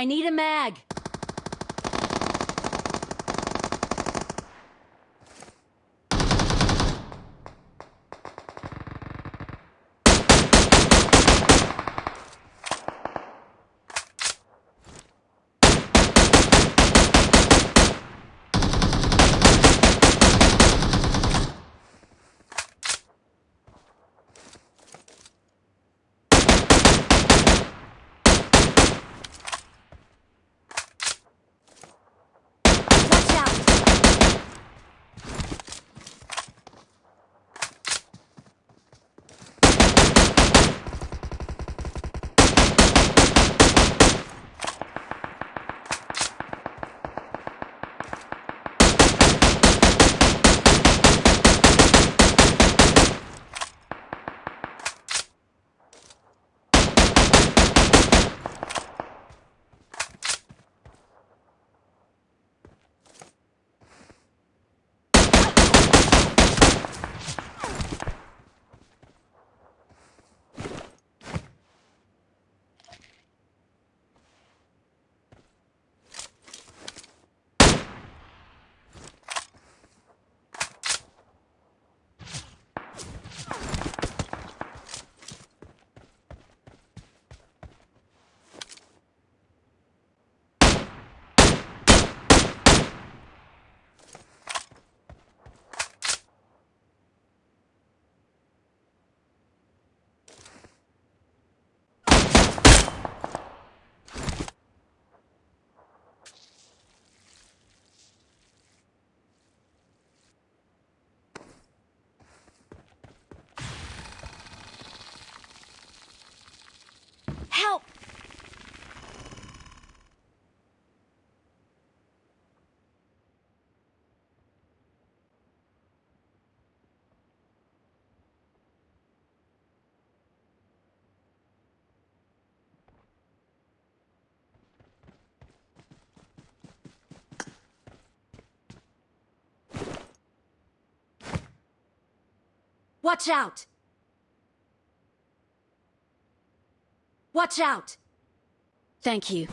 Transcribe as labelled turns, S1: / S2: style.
S1: I need a mag. Watch out! Watch out! Thank you.